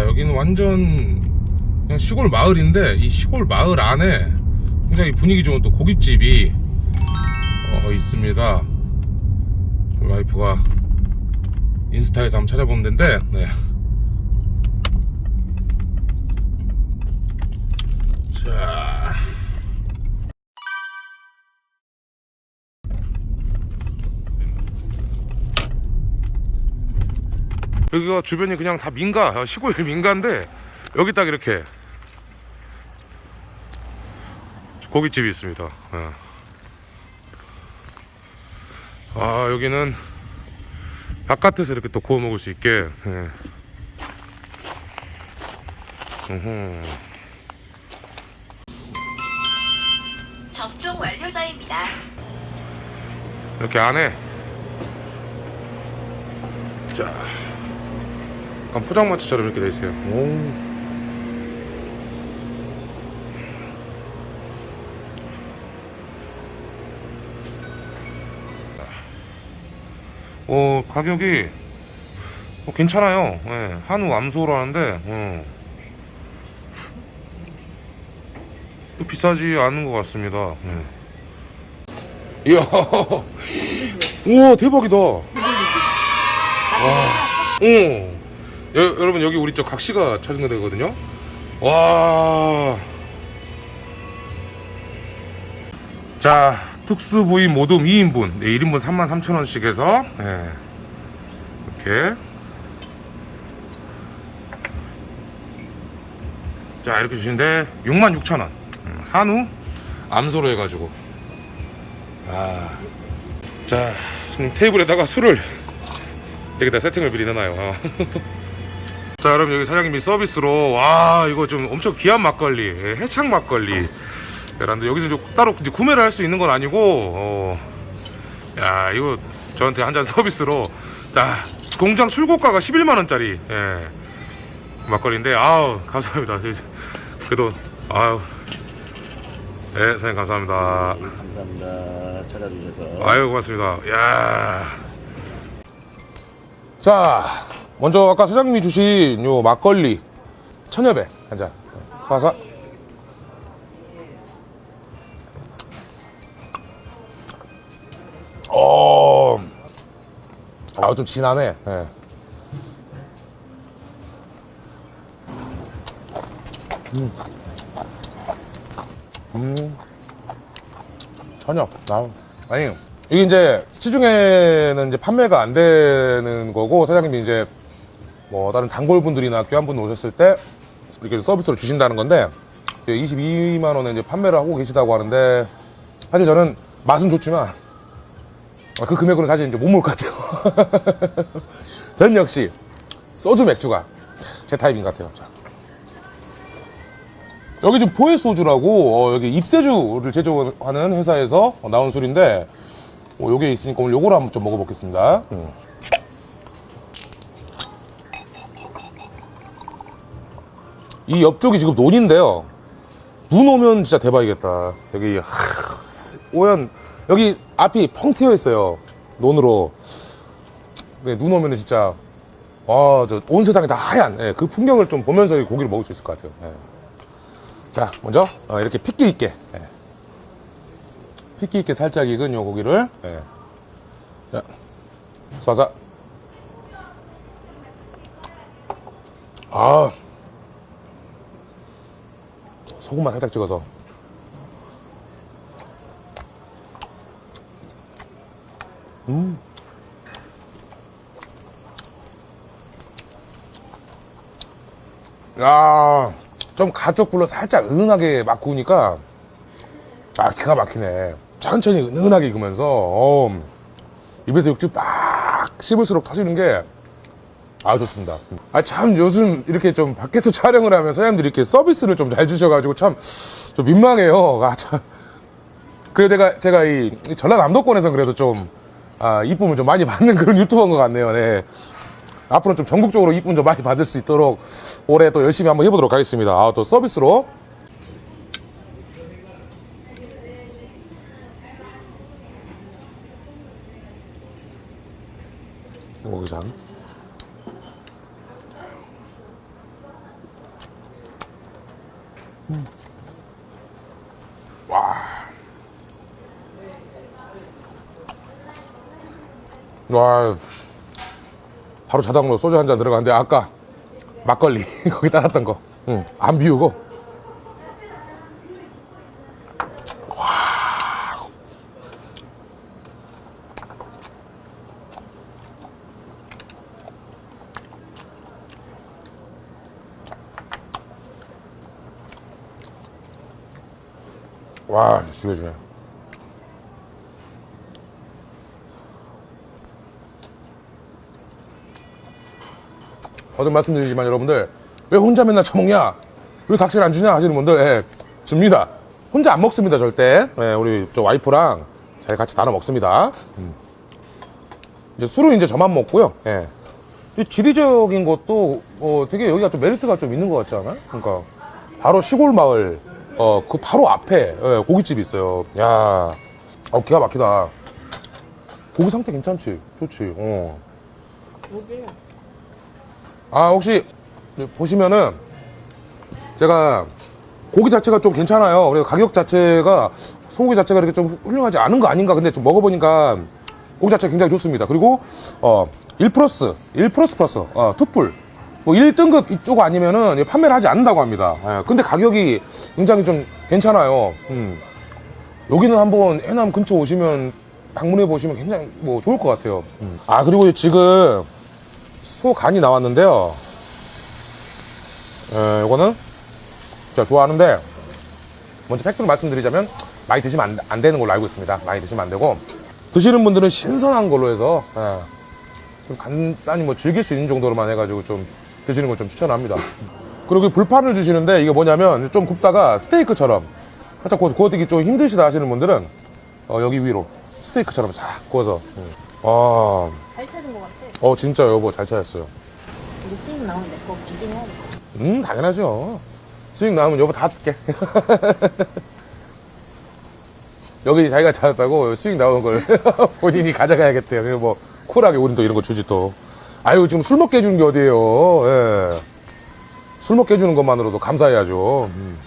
자 여기는 완전 그냥 시골 마을인데 이 시골 마을 안에 굉장히 분위기 좋은 또 고깃집이 어, 있습니다 와이프가 인스타에서 한번 찾아본 데인데 네. 자 여기가 주변이 그냥 다 민가 시골 민가인데 여기 딱 이렇게 고깃집이 있습니다 예. 아 여기는 바깥에서 이렇게 또 구워 먹을 수 있게 예. 접종 완료자입니다. 이렇게 안에 자 약간 포장마차처럼 이렇게 돼 있어요 오. 어 가격이 어, 괜찮아요 예, 한우 암소라는데 어. 또 비싸지 않은 것 같습니다 예. 이야 우와 대박이다 와. 오. 여, 여러분 여기 우리 저 각시가 찾은 거되거든요 와. 자 특수 부위 모둠 2인분 네, 1인분 33,000원씩 해서 네. 이렇게 자 이렇게 주시는데 66,000원 음, 한우 암소로 해가지고 아. 자 지금 테이블에다가 술을 여기다 세팅을 미리 어. 자 여러분 여기 사장님이 서비스로 와 이거 좀 엄청 귀한 막걸리 예, 해창 막걸리 여러분들 여기서 좀 따로 이제 구매를 할 수 있는 건 아니고 어, 야 이거 저한테 한 잔 서비스로 자 공장 출고가가 11만원짜리 예, 막걸리인데 아우 감사합니다 그래도 아우 네 사장님 감사합니다 감사합니다. 찾아주셔서. 아유 고맙습니다. 야. 자, 먼저 아까 사장님이 주신 요 막걸리 천여배 한 잔. 사사. 어. 아, 좀 진하네. 예. 음. 전혀. 나 아니 이게 이제 시중에는 이제 판매가 안 되는 거고 사장님이 이제 뭐 다른 단골분들이나 교환분 오셨을 때 이렇게 서비스로 주신다는 건데 22만 원에 이제 판매를 하고 계시다고 하는데 사실 저는 맛은 좋지만 그 금액으로 사실 이제 못 먹을 것 같아요. 전 역시 소주 맥주가 제 타입인 것 같아요. 자. 여기 지금 포에 소주라고 어, 여기 입세주를 제조하는 회사에서 나온 술인데 어, 여기에 있으니까 오늘 요거를 한번 좀 먹어보겠습니다. 음. 이 옆쪽이 지금 논인데요. 눈 오면 진짜 대박이겠다. 여기 하, 오연 여기 앞이 펑 트여 있어요. 논으로. 네, 눈 오면 은 진짜 와, 저온 세상이 다 하얀 예, 그 풍경을 좀 보면서 이 고기를 먹을 수 있을 것 같아요. 예. 자, 먼저 어, 이렇게 핏기 있게 예. 핏기 있게 살짝 익은 요 고기를 예. 자, 쏴자. 아, 소금만 살짝 찍어서. 음. 야, 좀 가쪽 불로 살짝 은은하게 막 구우니까 아 기가 막히네 천천히 은은하게 익으면서 어, 입에서 육즙 막 씹을수록 터지는 게 아 좋습니다. 아 참 요즘 이렇게 좀 밖에서 촬영을 하면 사장님들이 이렇게 서비스를 좀 잘 주셔가지고 참 좀 민망해요. 아참. 그래서 제가 제가 이 전라남도권에서 그래도 좀 아, 이쁨을 좀 많이 받는 그런 유튜버인 것 같네요. 네. 앞으로 좀 전국적으로 이쁨 좀 많이 받을 수 있도록 올해 또 열심히 한번 해보도록 하겠습니다. 아 또 서비스로. 모기장 와. 바로 자동으로 소주 한 잔 들어가는데 아까 막걸리 거기 따랐던 거. 응. 안 비우고. 와, 죽여주네. 거듭 말씀드리지만 여러분들 왜 혼자 맨날 처먹냐? 왜 각질 안 주냐 하시는 분들 예, 줍니다. 혼자 안 먹습니다 절대. 예, 우리 저 와이프랑 잘 같이 나눠 먹습니다. 음. 이제 술은 이제 저만 먹고요. 예. 이 지리적인 것도 어, 되게 여기가 좀 메리트가 좀 있는 것 같지 않아요? 그러니까 바로 시골 마을 어 그 바로 앞에 예, 고깃집이 있어요. 야, 어 기가 막히다. 고기 상태 괜찮지? 좋지. 어. 여기 아 혹시 보시면은 제가 고기 자체가 좀 괜찮아요. 그래서 가격 자체가 소고기 자체가 이렇게 좀 훌륭하지 않은 거 아닌가 근데 좀 먹어보니까 고기 자체가 굉장히 좋습니다. 그리고 어1 플러스 1 플러스 플러스 어, 투뿔 뭐 1등급 이쪽 아니면은 판매를 하지 않는다고 합니다. 예, 근데 가격이 굉장히 좀 괜찮아요. 음. 여기는 한번 해남 근처 오시면 방문해 보시면 굉장히 뭐 좋을 것 같아요. 음. 아 그리고 지금 소 간이 나왔는데요. 에, 이거는 제가 좋아하는데 먼저 팩트로 말씀드리자면 많이 드시면 안, 안 되는 걸로 알고 있습니다. 많이 드시면 안 되고 드시는 분들은 신선한 걸로 해서 예, 좀 간단히 뭐 즐길 수 있는 정도로만 해가지고 좀 드시는 걸 좀 추천합니다. 그리고 이 불판을 주시는데 이게 뭐냐면 좀 굽다가 스테이크처럼 살짝 구워, 구워드기 좀 힘드시다 하시는 분들은 어, 여기 위로 스테이크처럼 싹 구워서 음. 아, 잘 찾은 것 같아. 어 진짜 여보 잘 찾았어요. 이거 수익 나오면 내거 기증해야겠다. 음 당연하죠. 수익 나오면 여보 다 줄게. 여기 자기가 찾았다고 수익 나오는 걸 본인이 가져가야겠대요. 그리고 뭐 쿨하게 우린 또 이런 거 주지 또. 아유 지금 술 먹게 해주는 게 어디예요. 예. 술 먹게 해주는 것만으로도 감사해야죠. 음.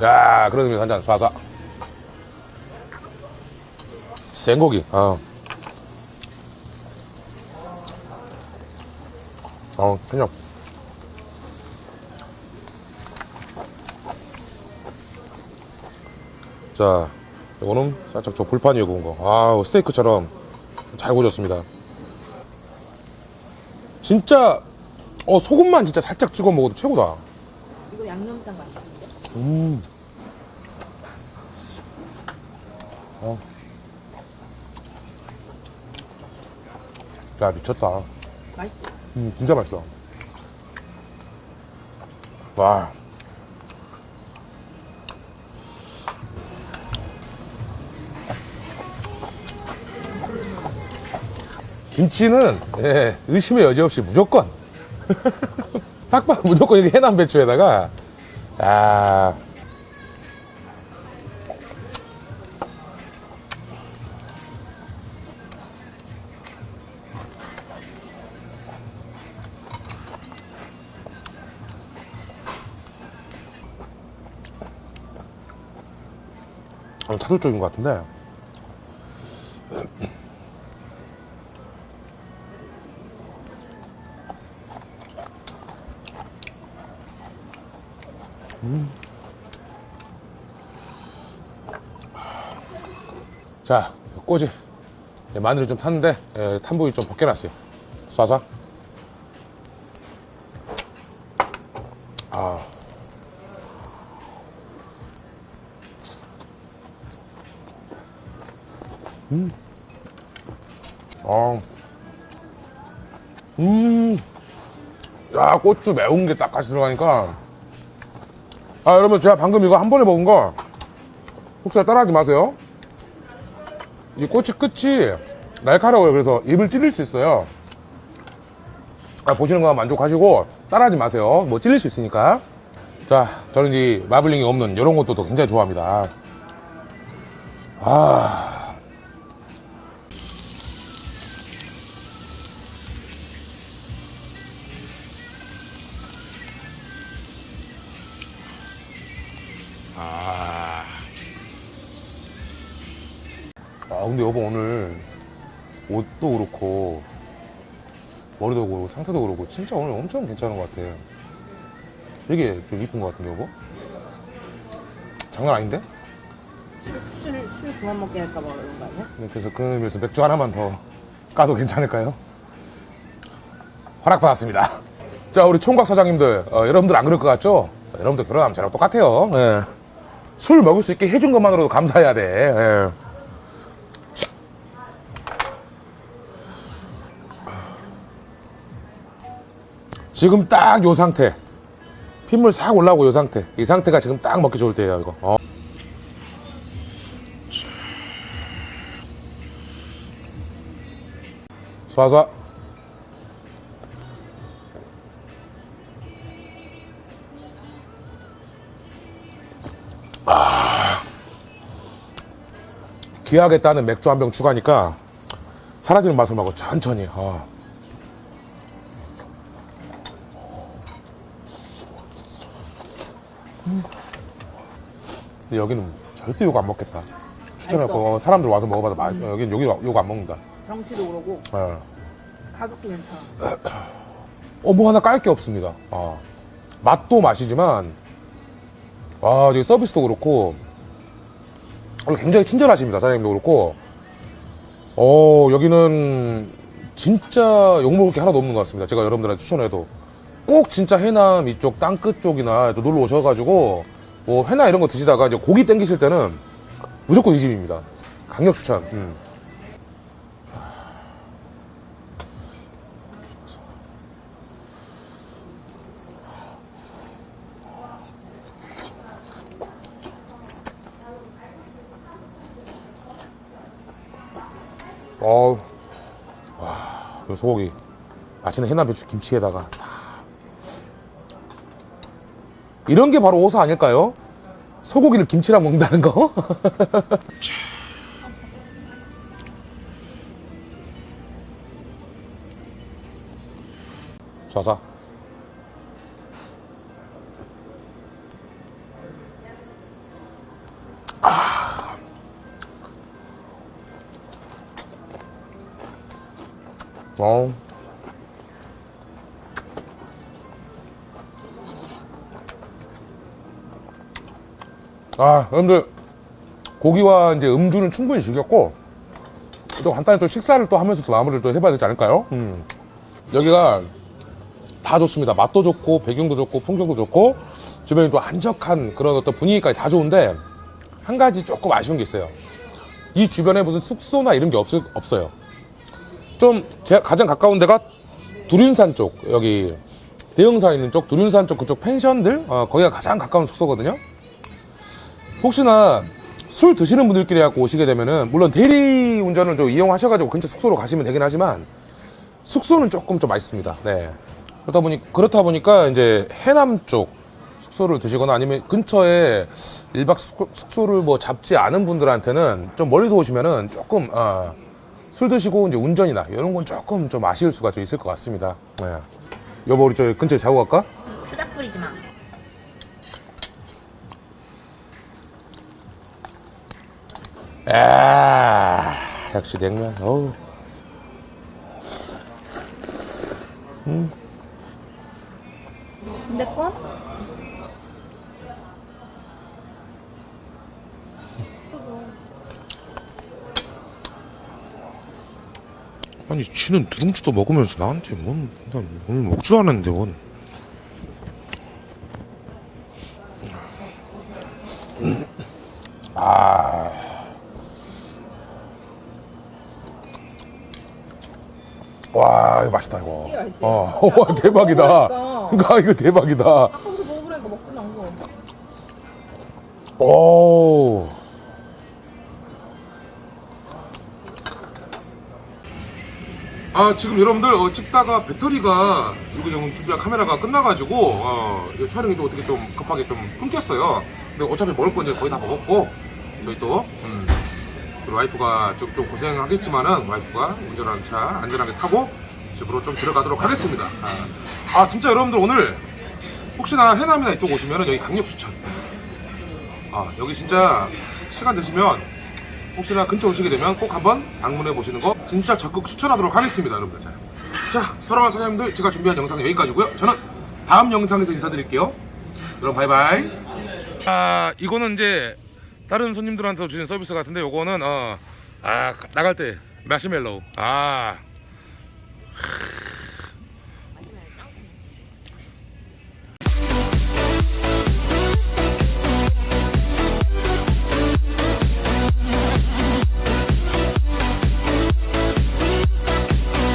자 그러면 한잔 쏴쏴. 생고기. 아. 어, 그냥. 자, 이거는 살짝 저 불판 위에 구운 거. 아우, 스테이크처럼 잘 구워졌습니다. 진짜, 어, 소금만 진짜 살짝 찍어 먹어도 최고다. 이거 양념장 맛있는데? 음. 어. 야, 미쳤다. 맛있지? 음, 진짜 맛있어. 와. 김치는 예, 의심의 여지 없이 무조건 딱 봐, 무조건 이렇게 해남 배추에다가 아 타돌 쪽인 것 같은데 자, 꼬지. 예, 마늘이 좀 탔는데, 예, 탄 부위 좀 벗겨놨어요. 쏴서. 고추 매운 게 딱 같이 들어가니까. 아, 여러분, 제가 방금 이거 한 번에 먹은 거, 혹시 따라하지 마세요. 이 꼬치 끝이 날카로워요. 그래서 입을 찔릴 수 있어요. 아, 보시는 것만 만족하시고 따라하지 마세요. 뭐 찔릴 수 있으니까. 자, 저는 이 마블링이 없는 이런 것도 또 굉장히 좋아합니다. 아. 아 근데 여보 오늘 옷도 그렇고 머리도 그렇고 상태도 그렇고 진짜 오늘 엄청 괜찮은 것 같아. 되게 좀 이쁜 것 같은데 여보? 장난 아닌데? 술, 술 그만 먹게 할까봐 그런 거 아니야? 네, 그래서 그 의미에서 맥주 하나만 더 까도 괜찮을까요? 허락받았습니다. 자, 우리 총각 사장님들, 어, 여러분들 안 그럴 것 같죠? 여러분들 결혼하면 저랑 똑같아요. 예. 술 먹을 수 있게 해준 것만으로도 감사해야 돼. 예. 지금 딱 요 상태. 핏물 싹 올라오고 요 상태. 이 상태가 지금 딱 먹기 좋을 때예요, 이거. 어. 쏴쏴. 아. 귀하게 따는 맥주 한 병 추가니까 사라지는 맛을 먹어 천천히. 어. 근데 여기는 절대 욕안 먹겠다. 추천하고 사람들 와서 먹어봐도 맛. 여기는 여기 욕안 먹는다. 정치도 그러고 예. 가격도 괜찮아. 어, 뭐 하나 깔 게 없습니다. 아, 맛도 맛이지만, 와, 여기 서비스도 그렇고, 어, 굉장히 친절하십니다. 사장님도 그렇고, 어, 여기는 진짜 욕먹을 게 하나도 없는 것 같습니다. 제가 여러분들한테 추천해도. 꼭 진짜 해남 이쪽 땅끝 쪽이나 또 놀러 오셔가지고, 뭐 회나 이런 거 드시다가 이제 고기 땡기실 때는 무조건 이 집입니다. 강력 추천. 음. 어우, 와, 이 소고기. 맛있는 해남 배추 김치에다가. 다. 이런 게 바로 오사 아닐까요? 소고기를 김치랑 먹는다는 거? 좌사. 어. 아, 여러분들 고기와 이제 음주는 충분히 즐겼고 또 간단히 또 식사를 또 하면서 또 마무리를 또 해봐야 되지 않을까요? 음. 여기가 다 좋습니다. 맛도 좋고 배경도 좋고 풍경도 좋고 주변이 또 한적한 그런 어떤 분위기까지 다 좋은데 한 가지 조금 아쉬운 게 있어요. 이 주변에 무슨 숙소나 이런 게 없, 없어요. 좀 제가 가장 가까운 데가 두륜산 쪽 여기 대형사 있는 쪽 두륜산 쪽 그쪽 펜션들 어, 거기가 가장 가까운 숙소거든요. 혹시나 술 드시는 분들끼리 갖고 오시게 되면은 물론 대리 운전을 좀 이용하셔가지고 근처 숙소로 가시면 되긴 하지만 숙소는 조금 좀 맛있습니다. 네. 그렇다 보니 그렇다 보니까 이제 해남 쪽 숙소를 드시거나 아니면 근처에 일박 숙소 를 뭐 잡지 않은 분들한테는 좀 멀리서 오시면은 조금 어, 술 드시고 이제 운전이나 이런 건 조금 좀 아쉬울 수가 좀 있을 것 같습니다. 네. 여보 우리 저 근처에 자고 갈까? 수작 뿌리지 마. 아 역시 냉면. 어우. 근데 건? 아니 지는 누룽지도 먹으면서 나한테 뭔, 난 오늘 먹지도 않았는데 뭔. 아. 맛있다, 이거. 맛있지? 어, 와, 대박이다. 그러니까 이거 대박이다. 아까부터 먹어보니까 먹긴 한 거. 오. 아 지금 여러분들 어, 찍다가 배터리가 지금 준비한 카메라가 끝나가지고 어, 이거 촬영이 좀 어떻게 좀 급하게 좀 끊겼어요. 근데 어차피 먹을 건 이제 거의 다 먹었고 저희 또 음, 와이프가 좀, 좀 고생하겠지만은 와이프가 운전하는 차 안전하게 타고 집으로 좀 들어가도록 하겠습니다. 아, 아 진짜 여러분들 오늘 혹시나 해남이나 이쪽 오시면은 여기 강력 추천. 아 여기 진짜 시간 되시면 혹시나 근처 오시게 되면 꼭 한번 방문해 보시는 거 진짜 적극 추천하도록 하겠습니다 여러분들. 자, 자 사랑하는 사장님들 제가 준비한 영상은 여기까지고요. 저는 다음 영상에서 인사드릴게요. 여러분 바이바이. 아 이거는 이제 다른 손님들한테 주는 서비스 같은데 요거는 어, 아 나갈 때 마시멜로우. 아 Grrrr.